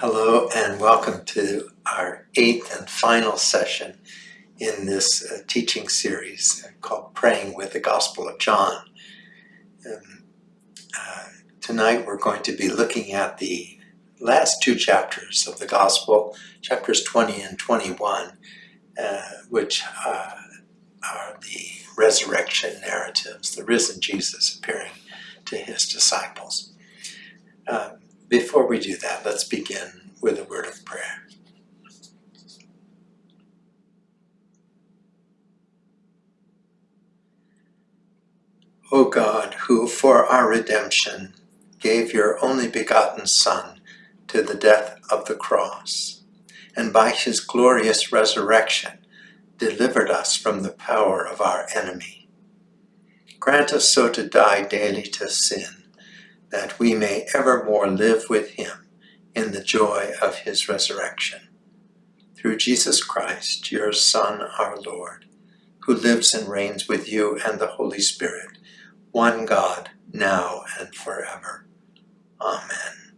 Hello and welcome to our eighth and final session in this uh, teaching series called Praying with the Gospel of John. Um, uh, tonight we're going to be looking at the last two chapters of the Gospel, chapters 20 and 21, uh, which uh, are the resurrection narratives, the risen Jesus appearing to his disciples. Um, before we do that, let's begin with a word of prayer. O God, who for our redemption gave your only begotten Son to the death of the cross, and by his glorious resurrection delivered us from the power of our enemy. Grant us so to die daily to sin, that we may evermore live with him in the joy of his resurrection. Through Jesus Christ, your Son, our Lord, who lives and reigns with you and the Holy Spirit, one God, now and forever. Amen.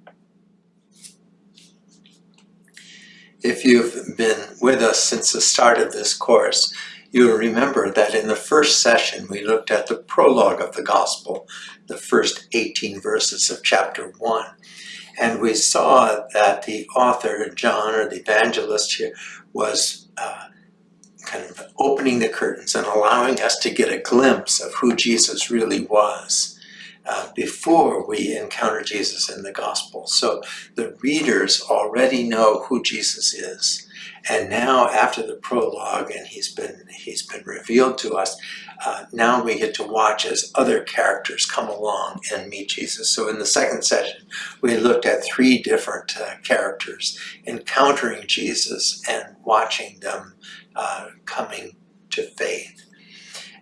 If you've been with us since the start of this course, you'll remember that in the first session we looked at the prologue of the Gospel, the first 18 verses of chapter 1. And we saw that the author, John, or the evangelist here, was uh, kind of opening the curtains and allowing us to get a glimpse of who Jesus really was. Uh, before we encounter Jesus in the gospel. So the readers already know who Jesus is. And now after the prologue and he's been he's been revealed to us, uh, now we get to watch as other characters come along and meet Jesus. So in the second session, we looked at three different uh, characters encountering Jesus and watching them uh, coming to faith.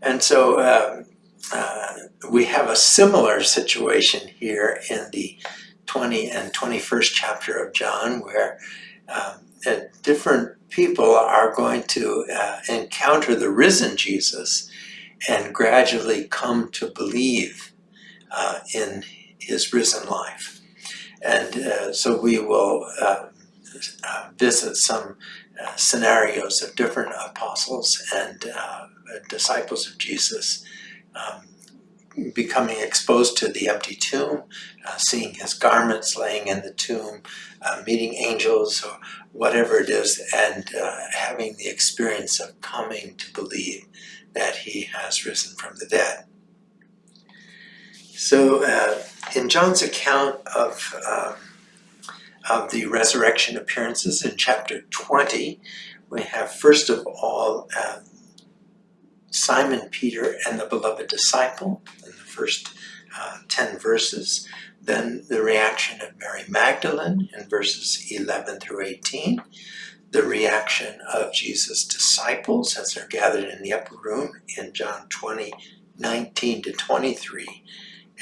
And so um, uh, we have a similar situation here in the 20 and 21st chapter of John where um, different people are going to uh, encounter the risen Jesus and gradually come to believe uh, in his risen life. And uh, so we will uh, uh, visit some uh, scenarios of different apostles and disciples of Jesus um, becoming exposed to the empty tomb, uh, seeing his garments laying in the tomb, uh, meeting angels or whatever it is, and uh, having the experience of coming to believe that he has risen from the dead. So uh, in John's account of, um, of the resurrection appearances in chapter 20, we have first of all uh, Simon Peter and the beloved disciple first uh, 10 verses. Then the reaction of Mary Magdalene in verses 11 through 18. The reaction of Jesus' disciples as they're gathered in the upper room in John 20, 19 to 23.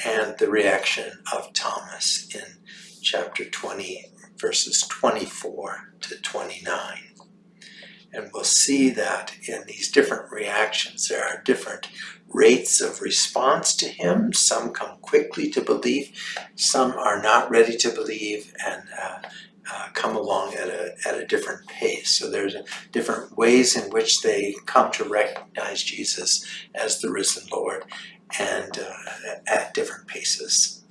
And the reaction of Thomas in chapter 20, verses 24 to 29. And we'll see that in these different reactions, there are different rates of response to him. Some come quickly to believe, some are not ready to believe and uh, uh, come along at a, at a different pace. So there's a, different ways in which they come to recognize Jesus as the risen Lord and uh, at different paces.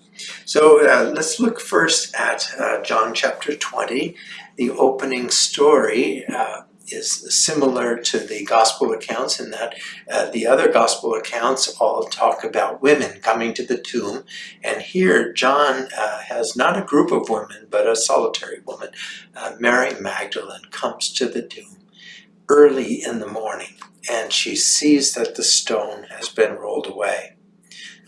So uh, let's look first at uh, John chapter 20, the opening story uh, is similar to the gospel accounts in that uh, the other gospel accounts all talk about women coming to the tomb and here John uh, has not a group of women but a solitary woman uh, Mary Magdalene comes to the tomb early in the morning and she sees that the stone has been rolled away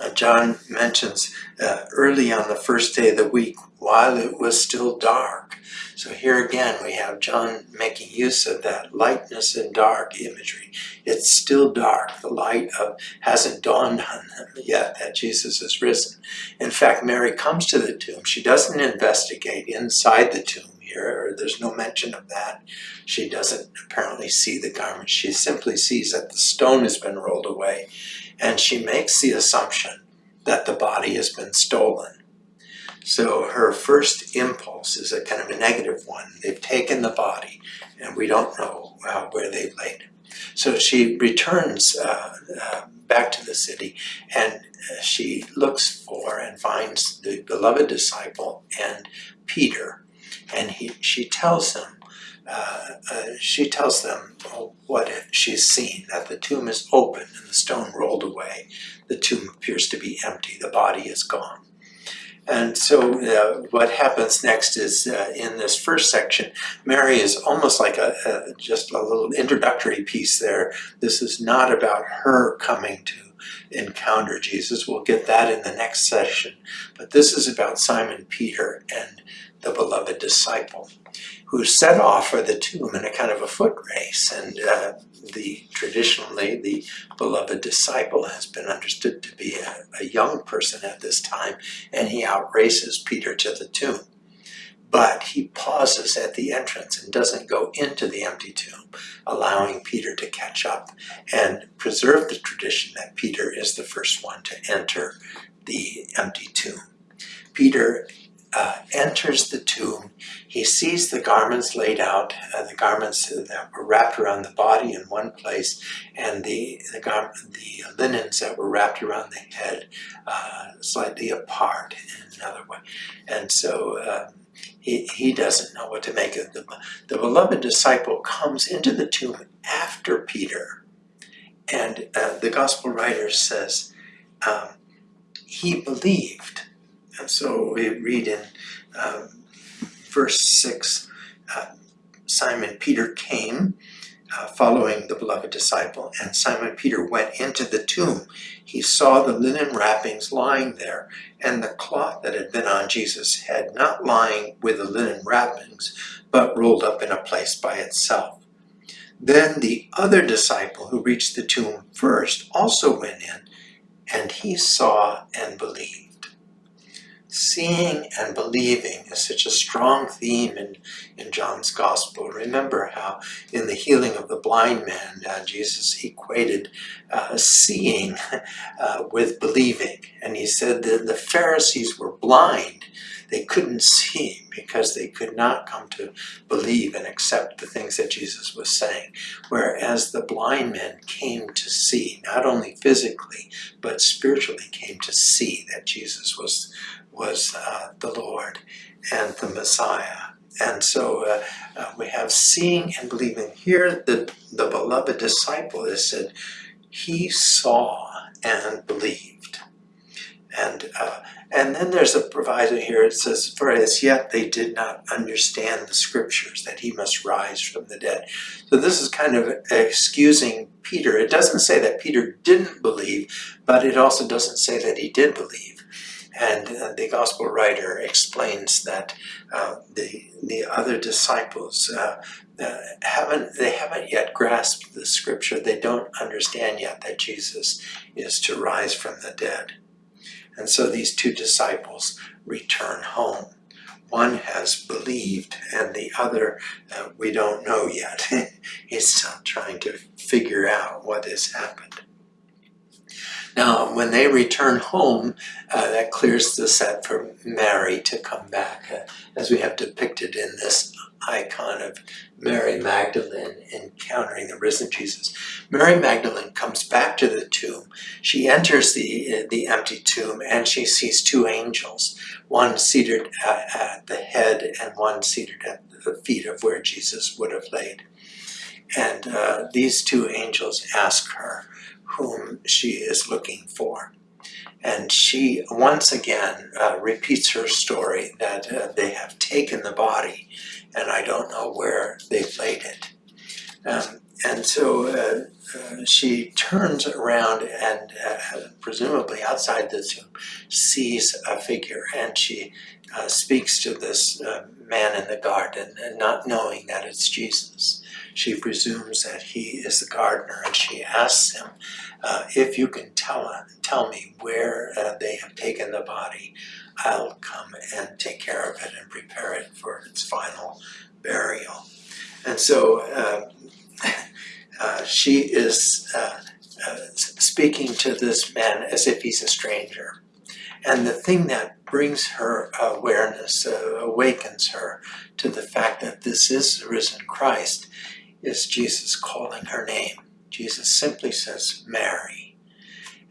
uh, John mentions uh, early on the first day of the week while it was still dark. So here again we have John making use of that lightness and dark imagery. It's still dark. The light of hasn't dawned on them yet that Jesus is risen. In fact, Mary comes to the tomb. She doesn't investigate inside the tomb here, there's no mention of that. She doesn't apparently see the garment. She simply sees that the stone has been rolled away and she makes the assumption that the body has been stolen. So her first impulse is a kind of a negative one. They've taken the body and we don't know uh, where they've laid it. So she returns uh, uh, back to the city and uh, she looks for and finds the beloved disciple and Peter. And he, she tells them uh, uh, she tells them what she's seen, that the tomb is open and the stone rolled away. The tomb appears to be empty, the body is gone. And so uh, what happens next is uh, in this first section, Mary is almost like a, a, just a little introductory piece there. This is not about her coming to encounter Jesus. We'll get that in the next session. But this is about Simon Peter and the beloved disciple who set off for the tomb in a kind of a foot race. And uh, the traditionally, the beloved disciple has been understood to be a, a young person at this time, and he outraces Peter to the tomb. But he pauses at the entrance and doesn't go into the empty tomb, allowing Peter to catch up and preserve the tradition that Peter is the first one to enter the empty tomb. Peter uh, enters the tomb, he sees the garments laid out, uh, the garments that were wrapped around the body in one place, and the the, the linens that were wrapped around the head uh, slightly apart in another way. And so um, he, he doesn't know what to make of the The beloved disciple comes into the tomb after Peter, and uh, the gospel writer says um, he believed. And so we read in um, verse 6 uh, Simon Peter came uh, following the beloved disciple, and Simon Peter went into the tomb. He saw the linen wrappings lying there, and the cloth that had been on Jesus' head, not lying with the linen wrappings, but rolled up in a place by itself. Then the other disciple who reached the tomb first also went in, and he saw and believed seeing and believing is such a strong theme in, in John's gospel. Remember how in the healing of the blind man, uh, Jesus equated uh, seeing uh, with believing. And he said that the Pharisees were blind. They couldn't see because they could not come to believe and accept the things that Jesus was saying. Whereas the blind men came to see, not only physically, but spiritually came to see that Jesus was was uh, the Lord and the Messiah. And so uh, uh, we have seeing and believing. Here, the, the beloved disciple is said, he saw and believed. And, uh, and then there's a proviso here, it says, for as yet they did not understand the scriptures, that he must rise from the dead. So this is kind of excusing Peter. It doesn't say that Peter didn't believe, but it also doesn't say that he did believe. And uh, the gospel writer explains that uh, the the other disciples uh, uh, haven't they haven't yet grasped the scripture. They don't understand yet that Jesus is to rise from the dead. And so these two disciples return home. One has believed, and the other uh, we don't know yet. He's still trying to figure out what has happened. Now, when they return home, uh, that clears the set for Mary to come back, uh, as we have depicted in this icon of Mary Magdalene encountering the risen Jesus. Mary Magdalene comes back to the tomb. She enters the, the empty tomb and she sees two angels, one seated at, at the head and one seated at the feet of where Jesus would have laid. And uh, these two angels ask her, whom she is looking for. And she once again uh, repeats her story that uh, they have taken the body and I don't know where they've laid it. Um, and so uh, uh she turns around and uh, presumably outside the tomb sees a figure and she uh, speaks to this man in the garden and not knowing that it's Jesus. She presumes that he is the gardener and she asks him uh, if you can tell, tell me where uh, they have taken the body, I'll come and take care of it and prepare it for its final burial. And so uh, uh she is uh, uh, speaking to this man as if he's a stranger. And the thing that brings her awareness, uh, awakens her to the fact that this is the risen Christ, is Jesus calling her name. Jesus simply says, Mary.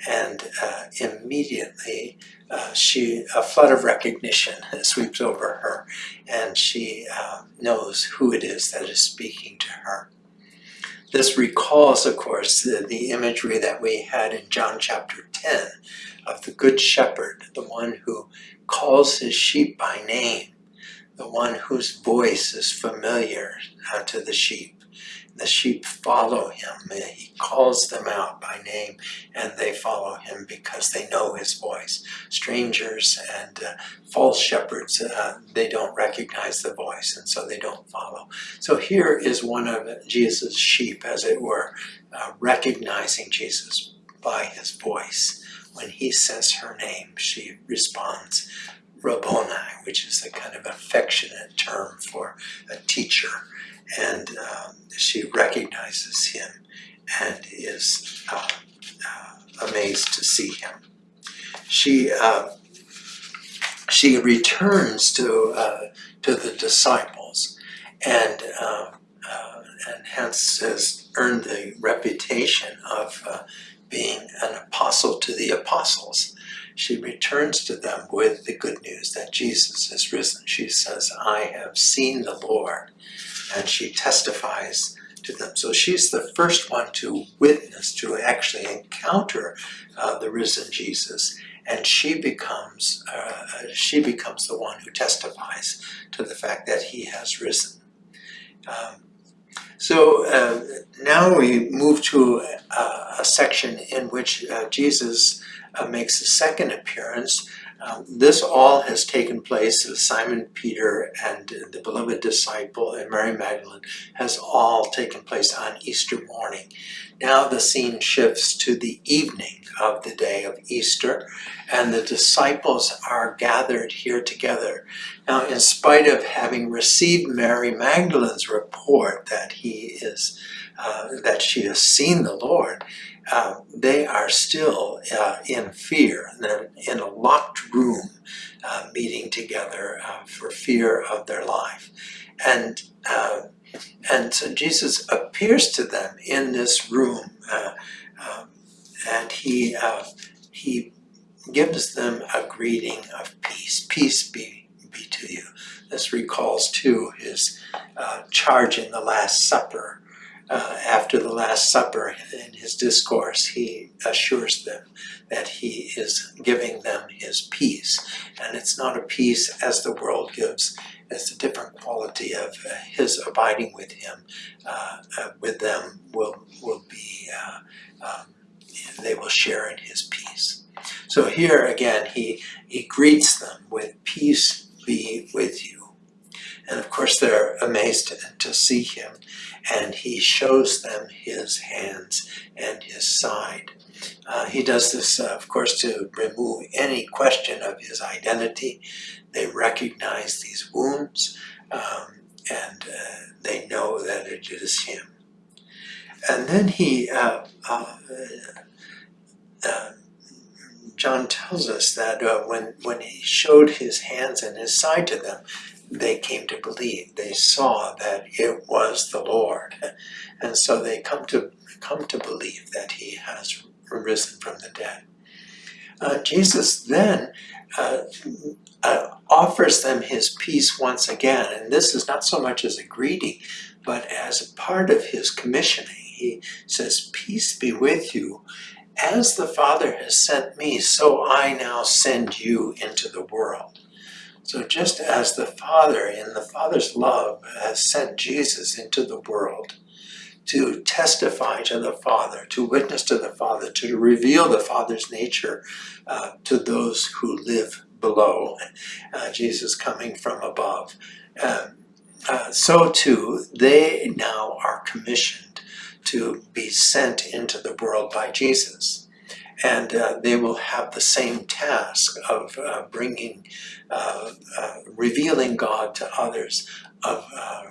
And uh, immediately uh, she a flood of recognition sweeps over her and she uh, knows who it is that is speaking to her. This recalls, of course, the, the imagery that we had in John chapter 10 of the Good Shepherd, the one who calls his sheep by name, the one whose voice is familiar uh, to the sheep the sheep follow him. He calls them out by name and they follow him because they know his voice. Strangers and uh, false shepherds, uh, they don't recognize the voice and so they don't follow. So here is one of Jesus' sheep, as it were, uh, recognizing Jesus by his voice. When he says her name, she responds, Rabboni, which is a kind of affectionate term for a teacher and um, she recognizes him and is uh, uh, amazed to see him. She uh, she returns to uh, to the disciples and uh, uh, and hence has earned the reputation of being an apostle to the apostles. She returns to them with the good news that Jesus is risen. She says, I have seen the Lord and she testifies to them. So she's the first one to witness, to actually encounter uh, the risen Jesus, and she becomes uh, she becomes the one who testifies to the fact that he has risen. Um, so uh, now we move to a, a section in which uh, Jesus uh, makes a second appearance um, this all has taken place with Simon Peter and the beloved disciple and Mary Magdalene has all taken place on Easter morning. Now the scene shifts to the evening of the day of Easter and the disciples are gathered here together. Now in spite of having received Mary Magdalene's report that he is uh, that she has seen the Lord, uh, they are still uh, in fear. They're in a locked room uh, meeting together uh, for fear of their life. And, uh, and so Jesus appears to them in this room um, and he, he gives them a greeting of peace. Peace be, be to you. This recalls too his charge in the Last Supper uh, after the Last Supper in his discourse, he assures them that he is giving them his peace. And it's not a peace as the world gives, it's a different quality of uh, his abiding with him, uh, uh, with them will, will be, uh, um, they will share in his peace. So here again, he, he greets them with peace be with you. And of course they're amazed to, to see him and he shows them his hands and his side. Uh, he does this, uh, of course, to remove any question of his identity. They recognize these wounds um, and uh, they know that it is him. And then he, uh, uh, uh, John tells us that when, when he showed his hands and his side to them, they came to believe. They saw that it was the Lord. And so they come to come to believe that he has risen from the dead. Uh, Jesus then uh, uh, offers them his peace once again. And this is not so much as a greeting, but as a part of his commissioning. He says, peace be with you. As the Father has sent me, so I now send you into the world. So just as the Father, in the Father's love, has sent Jesus into the world to testify to the Father, to witness to the Father, to reveal the Father's nature uh, to those who live below, uh, Jesus coming from above. Um, uh, so too, they now are commissioned to be sent into the world by Jesus and uh, they will have the same task of uh, bringing, uh, uh revealing God to others, of uh,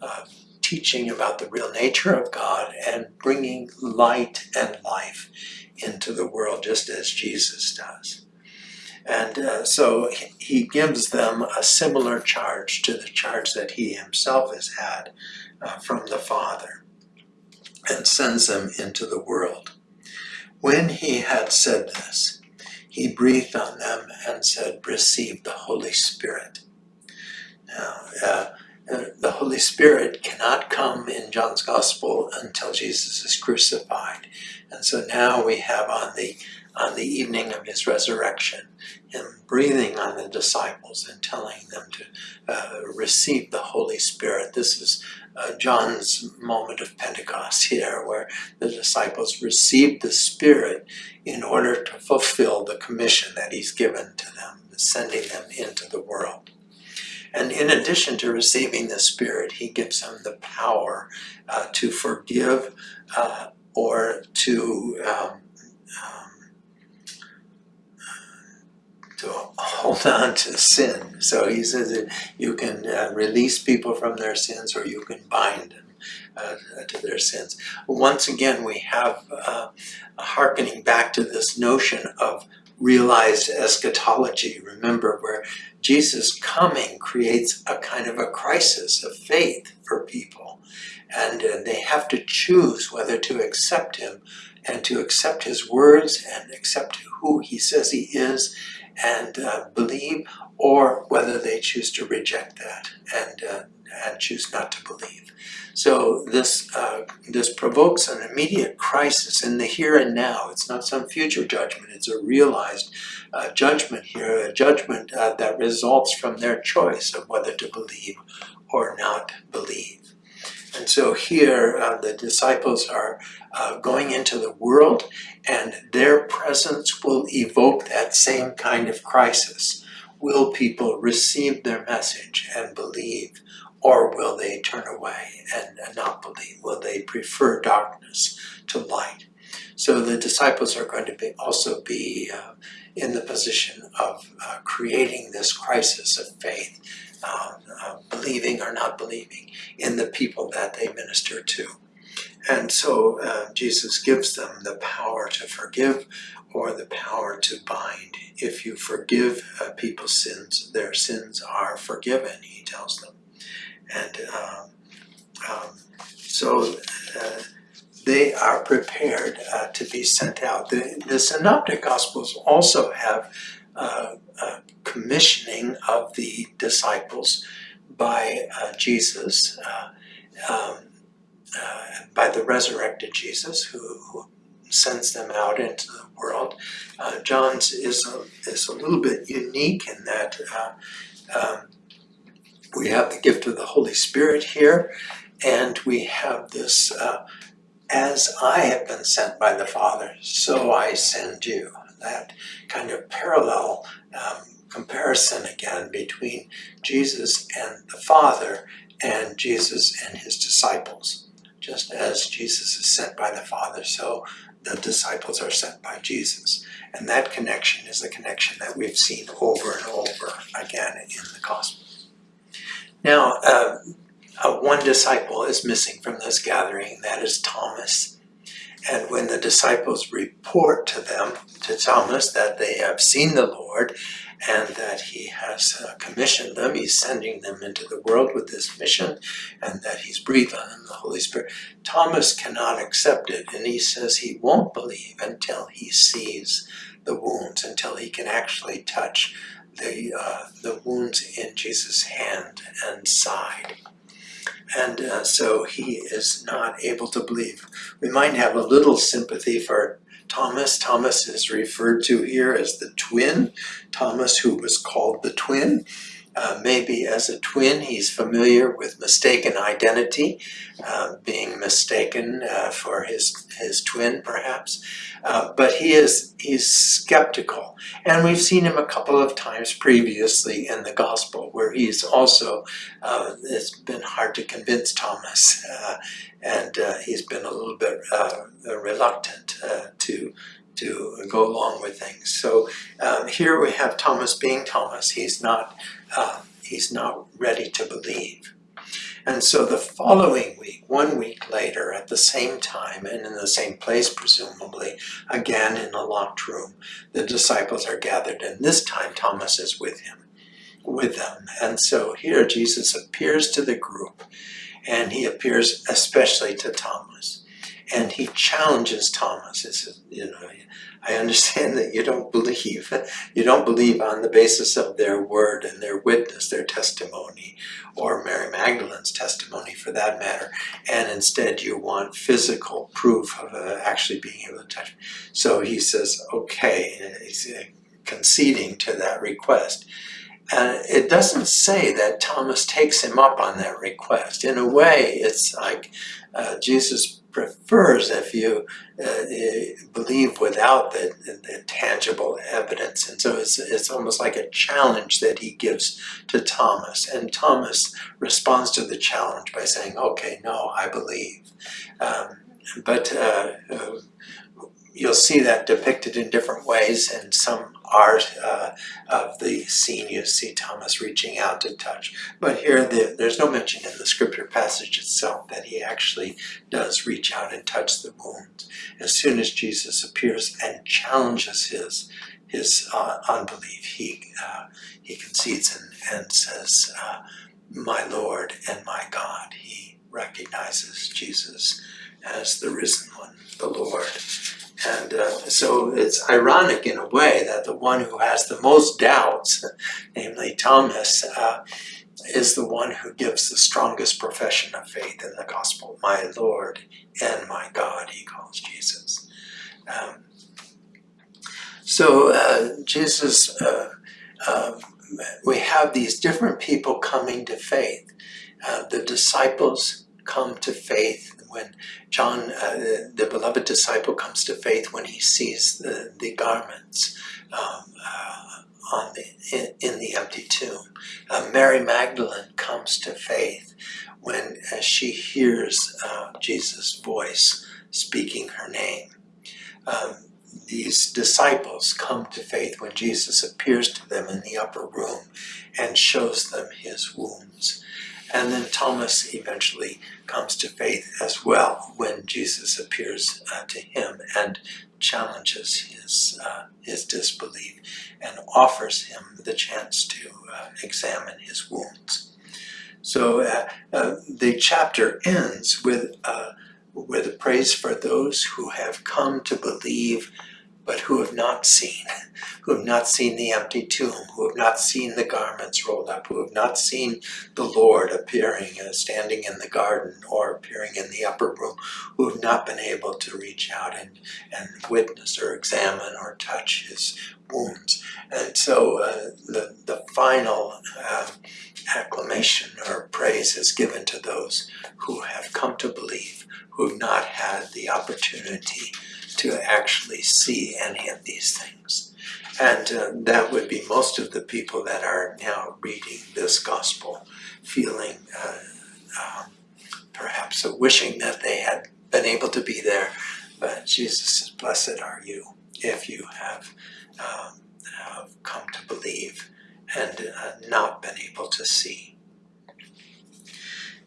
uh, teaching about the real nature of God and bringing light and life into the world just as Jesus does. And so he- gives them a similar charge to the charge that he himself has had from the Father and sends them into the world. When he had said this, he breathed on them and said, Receive the Holy Spirit. Now, uh, uh, the Holy Spirit cannot come in John's Gospel until Jesus is crucified. And so now we have on the on the evening of his resurrection, him breathing on the disciples and telling them to uh, receive the Holy Spirit. This is uh, John's moment of Pentecost here, where the disciples received the Spirit in order to fulfill the commission that he's given to them, sending them into the world. And in addition to receiving the Spirit, he gives them the power uh, to forgive uh, or to um, to hold on to sin. So he says that you can uh, release people from their sins or you can bind them uh, to their sins. Once again, we have uh, a hearkening back to this notion of realized eschatology. Remember, where Jesus coming creates a kind of a crisis of faith for people. And uh, they have to choose whether to accept him and to accept his words and accept who he says he is and uh, believe, or whether they choose to reject that and, uh, and choose not to believe. So this, uh, this provokes an immediate crisis in the here and now. It's not some future judgment, it's a realized uh, judgment here, a judgment uh, that results from their choice of whether to believe or not believe. And so here uh, the disciples are uh, going into the world and their presence will evoke that same kind of crisis. Will people receive their message and believe or will they turn away and, not believe? Will they prefer darkness to light? So the disciples are going to be also be uh, in the position of uh, creating this crisis of faith uh, uh, believing or not believing in the people that they minister to. And so uh, Jesus gives them the power to forgive or the power to bind. If you forgive uh, people's sins, their sins are forgiven, he tells them. And um, um, so uh, they are prepared uh, to be sent out. The, the Synoptic Gospels also have uh, uh, commissioning of the disciples by uh, Jesus, uh, um, uh, by the resurrected Jesus who, who, sends them out into the world. Uh, John's is a, is a little bit unique in that um, we have the gift of the Holy Spirit here, and we have this as I have been sent by the Father, so I send you that kind of parallel um, comparison again between Jesus and the Father and Jesus and his disciples. Just as Jesus is sent by the Father, so the disciples are sent by Jesus. And that connection is the connection that we've seen over and over again in the Gospels. Now, uh, uh, one disciple is missing from this gathering, that is Thomas. And when the disciples report to them, to Thomas, that they have seen the Lord and that he has uh, commissioned them, he's sending them into the world with this mission, and that he's breathed on them the Holy Spirit, Thomas cannot accept it, and he says he won't believe until he sees the wounds, until he can actually touch the, uh, the wounds in Jesus' hand and side and uh, so he is not able to believe. We might have a little sympathy for Thomas. Thomas is referred to here as the twin, Thomas who was called the twin. Uh, maybe as a twin he's familiar with mistaken identity, uh, being mistaken uh, for his, his twin perhaps. Uh, but he is he's skeptical. And we've seen him a couple of times previously in the gospel where he's also, uh, it's been hard to convince Thomas and he's been a little bit reluctant to to go along with things. So um, here we have Thomas being Thomas. He's not Uh, he's not ready to believe. And so the following week, one week later, at the same time and in the same place, presumably, again in a locked room, the disciples are gathered, and this time Thomas is with him, with them. And so here Jesus appears to the group, and he appears especially to Thomas, and he challenges Thomas. Says, you know, I understand that you don't believe. You don't believe on the basis of their word and their witness, their testimony, or Mary Magdalene's testimony for that matter, and instead you want physical proof of uh, actually being able to touch. So he says, okay, he's uh, conceding to that request. And it doesn't say that Thomas takes him up on that request. In a way, it's like uh, Jesus prefers if you uh, believe without the, the, tangible evidence. And so it's, it's almost like a challenge that he gives to Thomas. And Thomas responds to the challenge by saying, okay, no, I believe. Um, but uh, uh, you'll see that depicted in different ways and some art uh, of the scene you see Thomas reaching out to touch. But here the, there's no mention in the scripture passage itself that he actually does reach out and touch the wounds. As soon as Jesus appears and challenges his his uh, unbelief, he uh, he concedes and, and says, uh, "My Lord and my God." He recognizes Jesus as the risen one, the Lord. And uh, so it's ironic in a way that the one who has the most doubts, namely Thomas, uh, is the one who gives the strongest profession of faith in the gospel. My Lord and my God, he calls Jesus. Um, so uh, Jesus, uh, um, we have these different people coming to faith. Uh, the disciples come to faith when John, uh, the, the, beloved disciple, comes to faith when he sees the, the garments um, uh, on the, in, in, the empty tomb. Uh, Mary Magdalene comes to faith when uh, she hears uh, Jesus' voice speaking her name. Um, these disciples come to faith when Jesus appears to them in the upper room and shows them his wounds. And then Thomas eventually comes to faith as well when Jesus appears uh, to him and challenges his, uh, his disbelief and offers him the chance to uh, examine his wounds. So uh, uh, the chapter ends with, uh, with a praise for those who have come to believe but who have not seen, who have not seen the empty tomb, who have not seen the garments rolled up, who have not seen the Lord appearing, uh, standing in the garden or appearing in the upper room, who have not been able to reach out and, and witness or examine or touch his wounds. And so uh, the, the final uh, acclamation or praise is given to those who have come to believe, who have not had the opportunity to actually see any of these things. And uh, that would be most of the people that are now reading this gospel, feeling uh, um, perhaps wishing that they had been able to be there. But Jesus Blessed are you if you have, um, have come to believe and uh, not been able to see.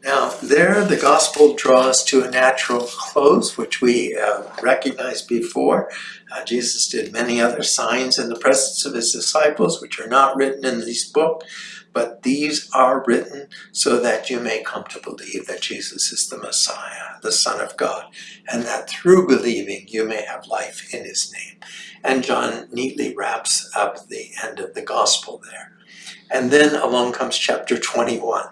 Now, there the gospel draws to a natural close, which we uh, recognized before. Uh, Jesus did many other signs in the presence of his disciples, which are not written in this book, but these are written so that you may come to believe that Jesus is the Messiah, the Son of God, and that through believing you may have life in his name. And John neatly wraps up the end of the gospel there. And then along comes chapter 21,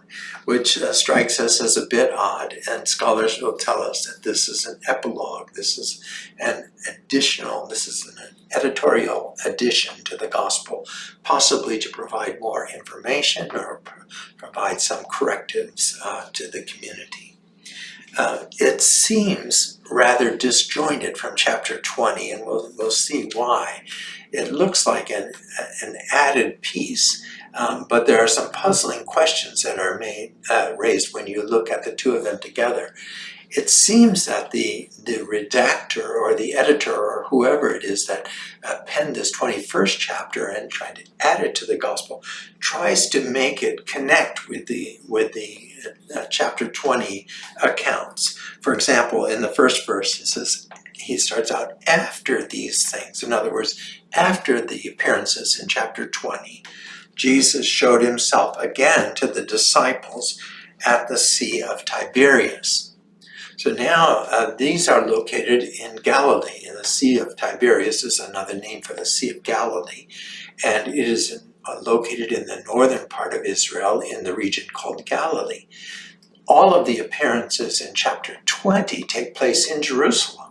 which uh, strikes us as a bit odd, and scholars will tell us that this is an epilogue, this is an additional, this is an editorial addition to the gospel, possibly to provide more information or provide some correctives uh, to the community. Uh, it seems rather disjointed from chapter 20, and we'll, we'll see why. It looks like an, an added piece um, but there are some puzzling questions that are made uh, raised when you look at the two of them together. it seems that the, the redactor or the editor or whoever it is that uh, penned this 21st chapter and tried to add it to the gospel tries to make it connect with the, with the uh, chapter 20 accounts. For example, in the first verse, it says, he starts out after these things. In other words, after the appearances in chapter 20, Jesus showed himself again to the disciples at the Sea of Tiberias. So now uh, these are located in Galilee, and the Sea of Tiberias is another name for the Sea of Galilee, and it is uh, located in the northern part of Israel in the region called Galilee. All of the appearances in chapter 20 take place in Jerusalem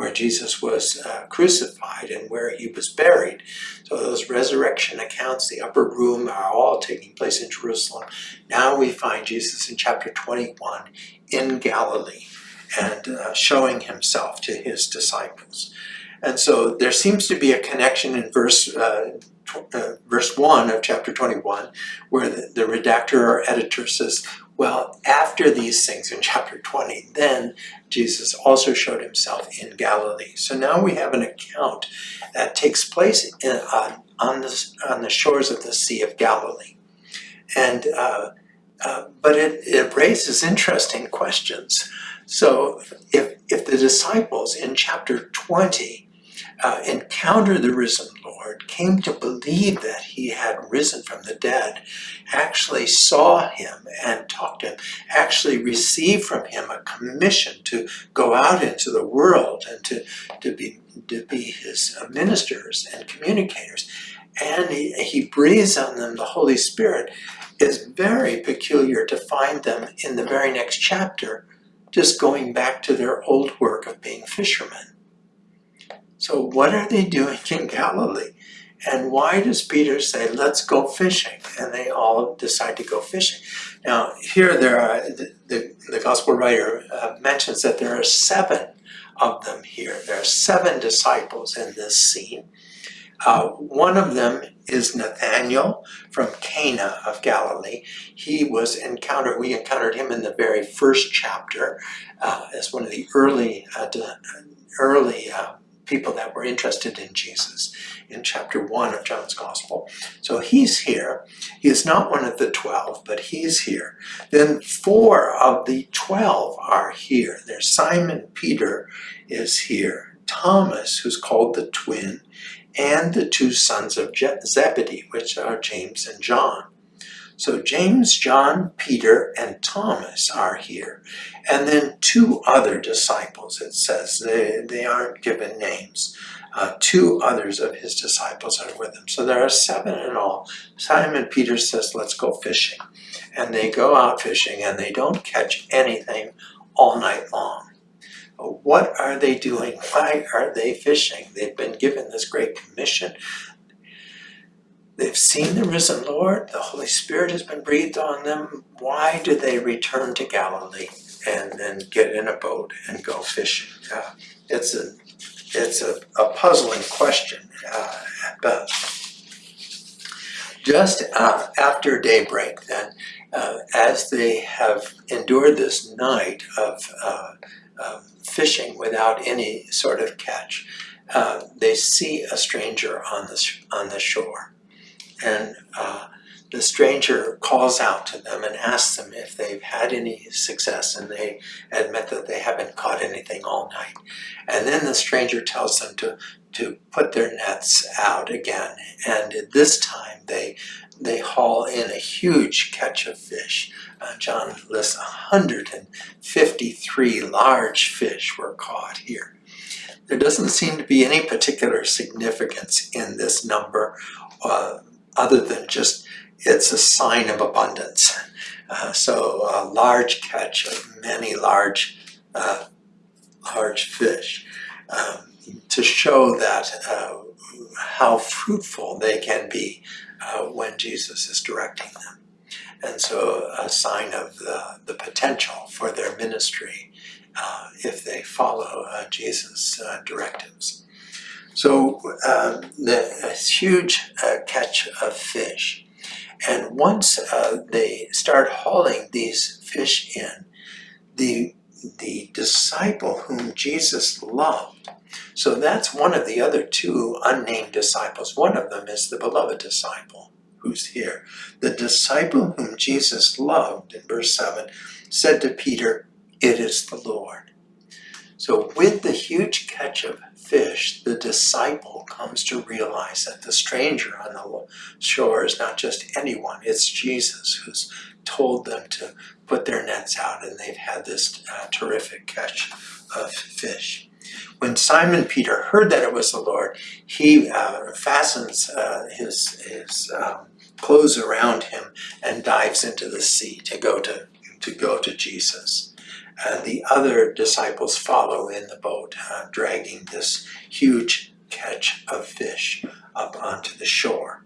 where Jesus was uh, crucified and where he was buried. So those resurrection accounts, the upper room, are all taking place in Jerusalem. Now we find Jesus in chapter 21 in Galilee and uh, showing himself to his disciples. And so there seems to be a connection in verse uh, uh, verse 1 of chapter 21, where the, the redactor or editor says, well, after these things in chapter 20, then Jesus also showed himself in Galilee. So now we have an account that takes place in, uh, on, the, on the shores of the Sea of Galilee. And, uh, uh, but it, it raises interesting questions. So if, if the disciples in chapter 20 uh, encountered the risen Lord, came to believe that he had risen from the dead, actually saw him and talked to him, actually received from him a commission to go out into the world and to, to, be, to be his ministers and communicators. And he, he breathes on them the Holy Spirit is very peculiar to find them in the very next chapter just going back to their old work of being fishermen. So what are they doing in Galilee? And why does Peter say, let's go fishing? And they all decide to go fishing. Now, here there are, the, the, the gospel writer uh, mentions that there are seven of them here. There are seven disciples in this scene. Uh, one of them is Nathaniel from Cana of Galilee. He was encountered, we encountered him in the very first chapter uh, as one of the early, uh, early uh, people that were interested in Jesus in chapter 1 of John's Gospel. So he's here. He is not one of the 12, but he's here. Then four of the 12 are here. There's Simon Peter is here. Thomas, who's called the twin, and the two sons of Zebedee, which are James and John. So James, John, Peter, and Thomas are here. And then two other disciples, it says. They, they aren't given names. Uh, two others of his disciples are with him. So there are seven in all. Simon Peter says, let's go fishing. And they go out fishing and they don't catch anything all night long. What are they doing? Why are they fishing? They've been given this great commission. They've seen the risen Lord. The Holy Spirit has been breathed on them. Why do they return to Galilee and then get in a boat and go fishing? Uh, it's a it's a, a puzzling question uh, best. Just uh, after daybreak, then, uh, as they have endured this night of uh, fishing without any sort of catch, uh, they see a stranger on the on the shore and uh, the stranger calls out to them and asks them if they've had any success and they admit that they haven't caught anything all night. And then the stranger tells them to, to put their nets out again and this time they they haul in a huge catch of fish. Uh, John lists 153 large fish were caught here. There doesn't seem to be any particular significance in this number. Uh, other than just it's a sign of abundance. Uh, so a large catch of many large, uh, large fish um, to show that uh, how fruitful they can be uh, when Jesus is directing them. And so a sign of the, the potential for their ministry uh, if they follow uh, Jesus' directives. So um, the, huge uh, catch of fish. And once uh, they start hauling these fish in, the, the disciple whom Jesus loved. So that's one of the other two unnamed disciples. One of them is the beloved disciple who's here. The disciple whom Jesus loved, in verse 7, said to Peter, It is the Lord. So with the huge catch of fish, the disciple comes to realize that the stranger on the shore is not just anyone, it's Jesus who's told them to put their nets out and they've had this uh, terrific catch of fish. When Simon Peter heard that it was the Lord, he uh, fastens uh, his, his um, clothes around him and dives into the sea to go to, to, go to Jesus. Uh, the other disciples follow in the boat, uh, dragging this huge catch of fish up onto the shore.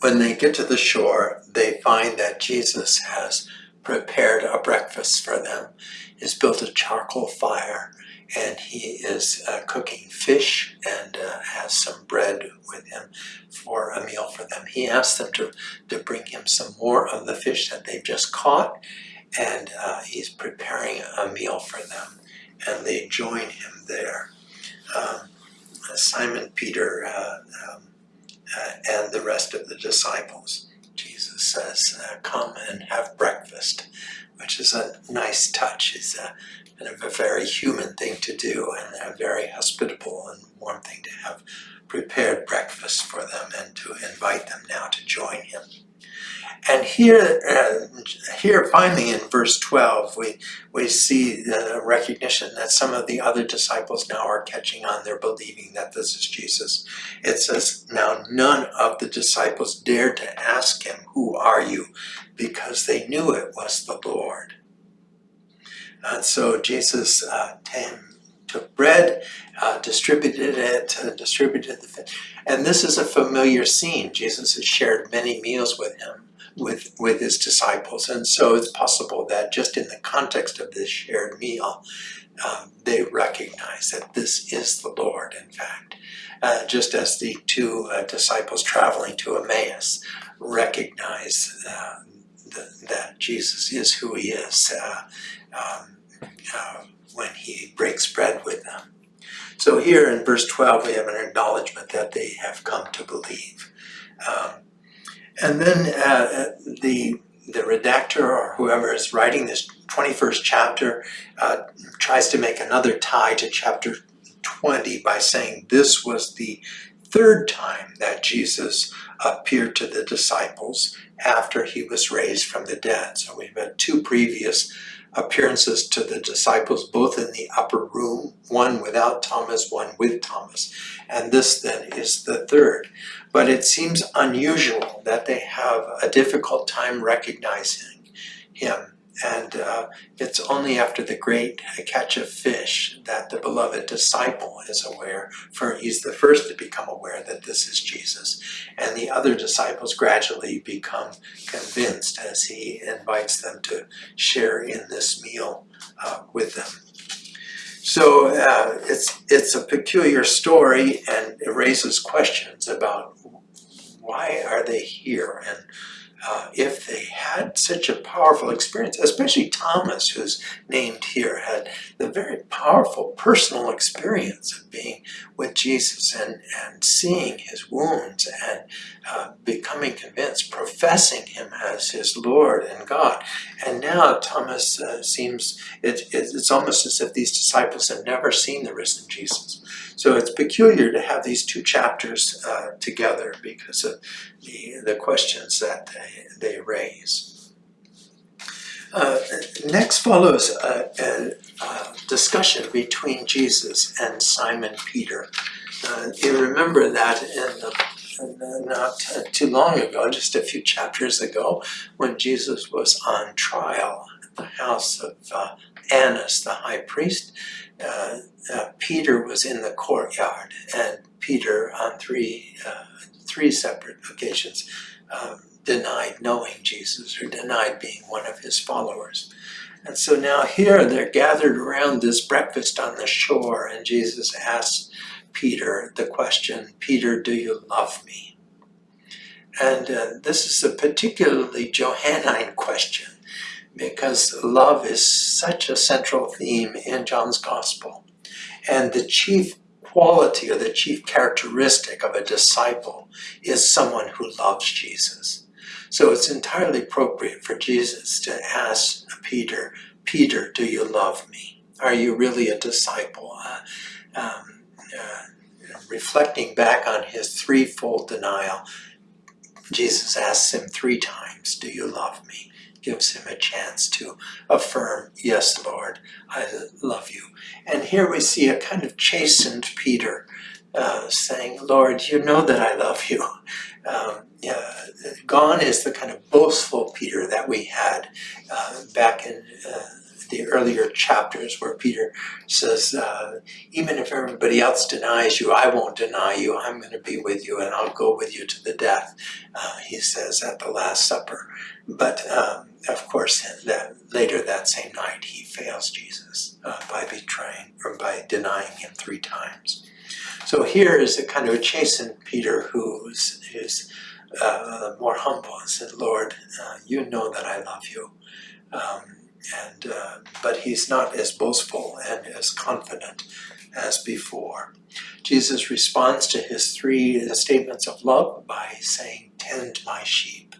When they get to the shore, they find that Jesus has prepared a breakfast for them. He's built a charcoal fire and he is uh, cooking fish and uh, has some bread with him for a meal for them. He asks them to, to bring him some more of the fish that they've just caught and uh, he's preparing a meal for them and they join him there. Um, Simon Peter uh, um, uh, and the rest of the disciples. Jesus says, uh, come and have breakfast, which is a nice touch. It's a, kind of a very human thing to do and a very hospitable and warm thing to have prepared breakfast for them and to invite them now to join him. And here, uh, here finally in verse 12, we, we see the recognition that some of the other disciples now are catching on. They're believing that this is Jesus. It says, now none of the disciples dared to ask him, who are you? Because they knew it was the Lord. And so Jesus uh, took bread, uh, distributed it, uh, distributed the fish. And this is a familiar scene. Jesus has shared many meals with him with, with his disciples. And so it's possible that just in the context of this shared meal, um, they recognize that this is the Lord, in fact. Uh, just as the two uh, disciples traveling to Emmaus recognize uh, the, that Jesus is who he is uh, um, uh, when he breaks bread with them. So here in verse 12, we have an acknowledgement that they have come to believe. Um, and then uh, the the redactor or whoever is writing this 21st chapter uh, tries to make another tie to chapter 20 by saying this was the third time that Jesus appeared to the disciples after he was raised from the dead. So we've had two previous appearances to the disciples, both in the upper room, one without Thomas, one with Thomas. And this then is the third. But it seems unusual that they have a difficult time recognizing him and uh, it's only after the great catch of fish that the beloved disciple is aware, for he's the first to become aware that this is Jesus. And the other disciples gradually become convinced as he invites them to share in this meal uh, with them. So uh, it's, it's a peculiar story and it raises questions about why are they here? And uh, if they had such a powerful experience, especially Thomas, who's named here, had the very powerful personal experience of being with Jesus and, and seeing his wounds and uh, becoming convinced, professing him as his Lord and God. And now Thomas uh, seems, it, it, it's almost as if these disciples have never seen the risen Jesus. So it's peculiar to have these two chapters uh, together because of the, the questions that they, they raise. Uh, next follows a, a, a, discussion between Jesus and Simon Peter. Uh, you remember that in the not too long ago, just a few chapters ago, when Jesus was on trial at the house of uh, Annas, the high priest, uh, uh, Peter was in the courtyard, and Peter, on three uh, three separate occasions, um, denied knowing Jesus or denied being one of his followers. And so now here they're gathered around this breakfast on the shore, and Jesus asks Peter the question, Peter, do you love me? And uh, this is a particularly Johannine question because love is such a central theme in John's Gospel. And the chief quality or the chief characteristic of a disciple is someone who loves Jesus. So it's entirely appropriate for Jesus to ask Peter, Peter, do you love me? Are you really a disciple? Uh, um, reflecting back on his threefold denial, Jesus asks him three times, do you love me? Gives him a chance to affirm, yes, Lord, I love you. And here we see a kind of chastened Peter uh, saying, Lord, you know that I love you. Um, uh, gone is the kind of boastful Peter that we had uh, back in uh, the earlier chapters where Peter says, uh, even if everybody else denies you, I won't deny you. I'm going to be with you and I'll go with you to the death, uh, he says at the Last Supper. But um, of course, that later that same night, he fails Jesus uh, by betraying or by denying him three times. So here is a kind of a chastened Peter who is, is uh, more humble and said, Lord, uh, you know that I love you. Um, and uh, But he's not as boastful and as confident as before. Jesus responds to his three statements of love by saying, tend my sheep,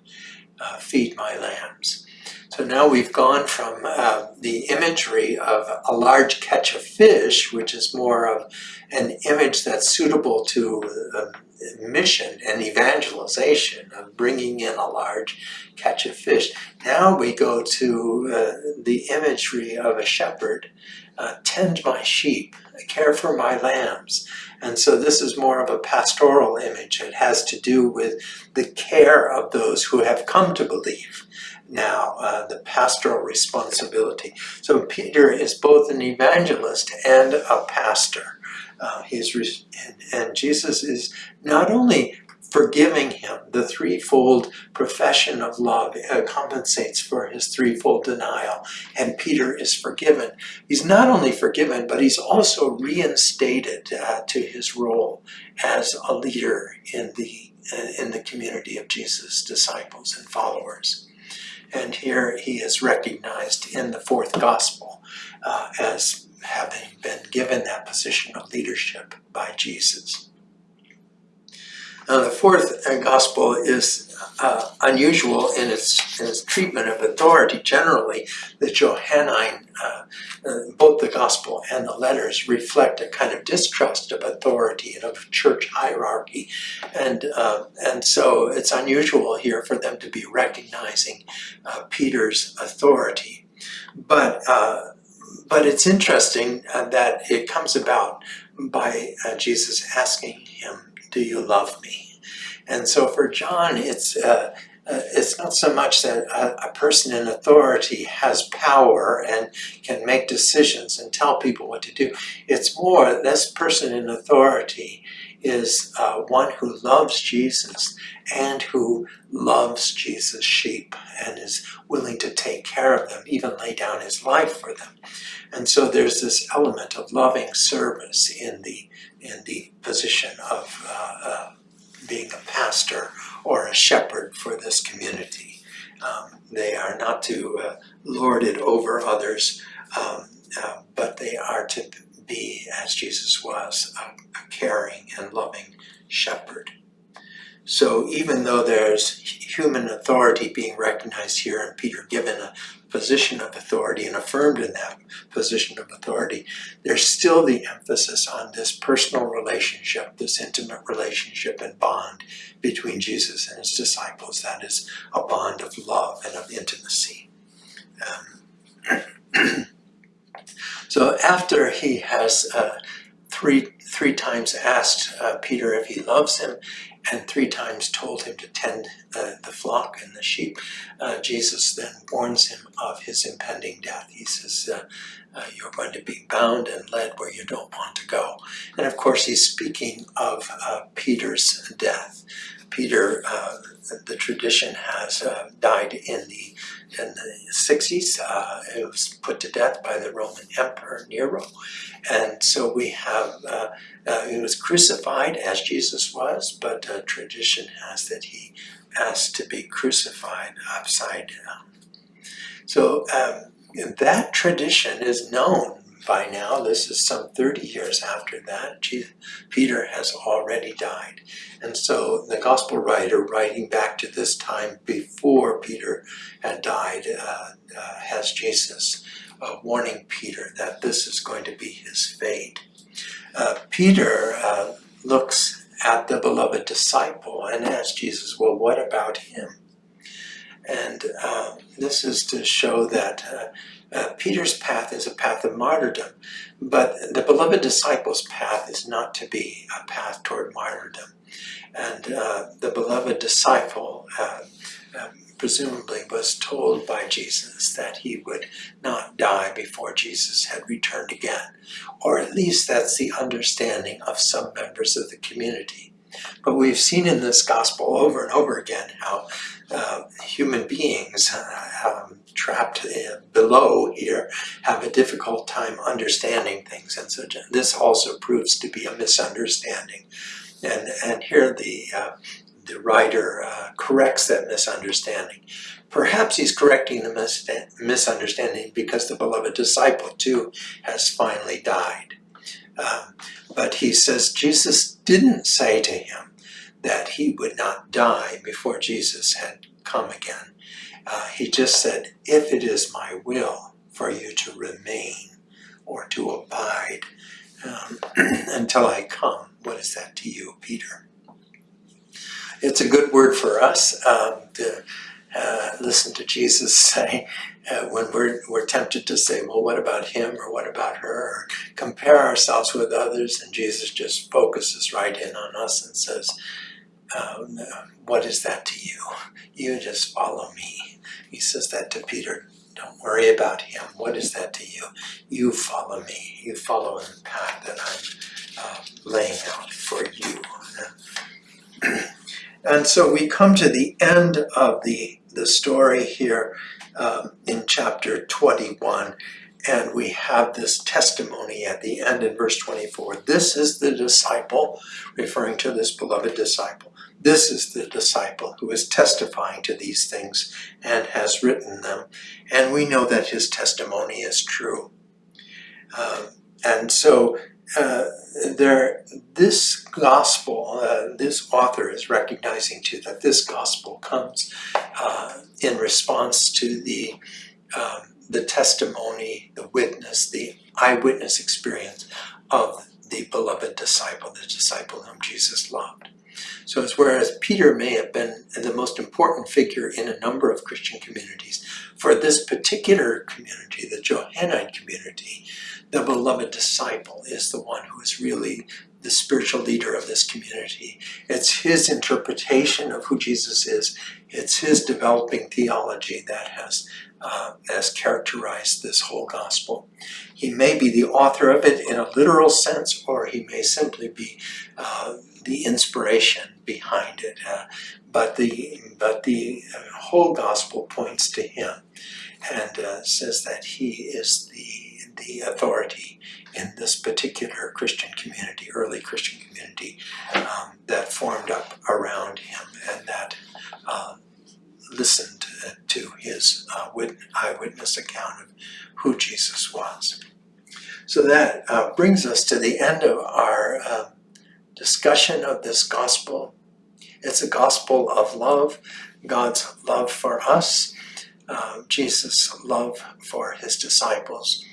uh, feed my lambs. So now we've gone from uh, the imagery of a large catch of fish, which is more of an image that's suitable to uh, mission and evangelization of bringing in a large catch of fish. Now we go to uh, the imagery of a shepherd. Uh, tend my sheep, care for my lambs. And so this is more of a pastoral image. It has to do with the care of those who have come to believe now, uh, the pastoral responsibility. So Peter is both an evangelist and a pastor. Uh, he's and, and Jesus is not only forgiving him. The threefold profession of love uh, compensates for his threefold denial, and Peter is forgiven. He's not only forgiven, but he's also reinstated uh, to his role as a leader in the uh, in the community of Jesus' disciples and followers. And here he is recognized in the fourth gospel uh, as having given that position of leadership by Jesus. Now the fourth uh, gospel is uh, unusual in its, in its treatment of authority generally. The Johannine, uh, uh, both the gospel and the letters reflect a kind of distrust of authority and of church hierarchy. And, uh, and so it's unusual here for them to be recognizing uh, Peter's authority. But but it's interesting uh, that it comes about by uh, Jesus asking him, do you love me? And so for John, it's, uh, uh it's not so much that a, a, person in authority has power and can make decisions and tell people what to do. It's more, this person in authority is uh, one who loves Jesus and who loves Jesus' sheep and is willing to take care of them, even lay down his life for them. And so there's this element of loving service in the, in the position of uh, uh, being a pastor or a shepherd for this community. Um, they are not to uh, lord it over others, um, uh, but they are to be, as Jesus was, a, a caring and loving shepherd. So even though there's human authority being recognized here and Peter given a position of authority and affirmed in that position of authority, there's still the emphasis on this personal relationship, this intimate relationship and bond between Jesus and his disciples. That is a bond of love and of intimacy. Um, so after he has uh, three three times asked uh, Peter if he loves him, and three times told him to tend uh, the flock and the sheep. Uh, Jesus then warns him of his impending death. He says, uh, you're going to be bound and led where you don't want to go. And of course, he's speaking of Peter's death. Peter, uh, the tradition has died in the in the 60s. Uh, it was put to death by the Roman Emperor Nero. And so we have, uh, uh, he was crucified as Jesus was, but uh, tradition has that he asked to be crucified upside down. So um, that tradition is known by now. This is some 30 years after that. Jesus, Peter has already died. And so the gospel writer, writing back to this time before Peter had died, uh, uh, has Jesus uh, warning Peter that this is going to be his fate. Uh, Peter uh, looks at the beloved disciple and asks Jesus, well, what about him? And uh, this is to show that uh, uh, Peter's path is a path of martyrdom, but the beloved disciple's path is not to be a path toward martyrdom. And uh, the beloved disciple uh, um, presumably was told by Jesus that he would not die before Jesus had returned again. Or at least that's the understanding of some members of the community. But we've seen in this gospel over and over again how uh, human beings uh, um, trapped below here have a difficult time understanding things. And so this also proves to be a misunderstanding. And, and here the, uh, the writer uh, corrects that misunderstanding. Perhaps he's correcting the mis misunderstanding because the beloved disciple too has finally died. Um, but he says Jesus didn't say to him that he would not die before Jesus had come again. Uh, he just said, if it is my will for you to remain or to abide um, until I come, what is that to you, Peter? It's a good word for us um, to uh, listen to Jesus say uh, when we're, we're tempted to say, well, what about him or what about her? Or compare ourselves with others and Jesus just focuses right in on us and says, um, what is that to you? You just follow me. He says that to Peter. Don't worry about him. What is that to you? You follow me. You follow the path that I'm uh, laying out for you. and so we come to the end of the, the story here um, in chapter 21 and we have this testimony at the end in verse 24. This is the disciple, referring to this beloved disciple. This is the disciple who is testifying to these things and has written them. And we know that his testimony is true. Um, and so uh, there, this gospel, uh, this author is recognizing too that this gospel comes uh, in response to the um, the testimony, the witness, the eyewitness experience of the beloved disciple, the disciple whom Jesus loved. So as whereas Peter may have been the most important figure in a number of Christian communities, for this particular community, the Johannine community, the beloved disciple is the one who is really the spiritual leader of this community. It's his interpretation of who Jesus is. It's his developing theology that has, uh, has characterized this whole gospel. He may be the author of it in a literal sense, or he may simply be uh, the inspiration behind it. Uh, but the but the whole gospel points to him and uh, says that he is the the authority in this particular Christian community, early Christian community, um, that formed up around him and that uh, listened to his uh, eyewitness account of who Jesus was. So that uh, brings us to the end of our uh, discussion of this gospel. It's a gospel of love, God's love for us, uh, Jesus' love for his disciples,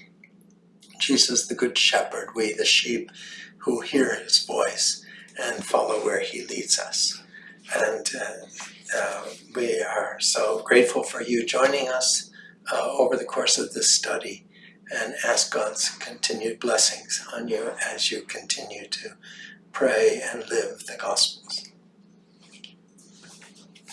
Jesus the Good Shepherd, we the sheep who hear his voice and follow where he leads us. And uh, uh, we are so grateful for you joining us uh, over the course of this study and ask God's continued blessings on you as you continue to pray and live the Gospels.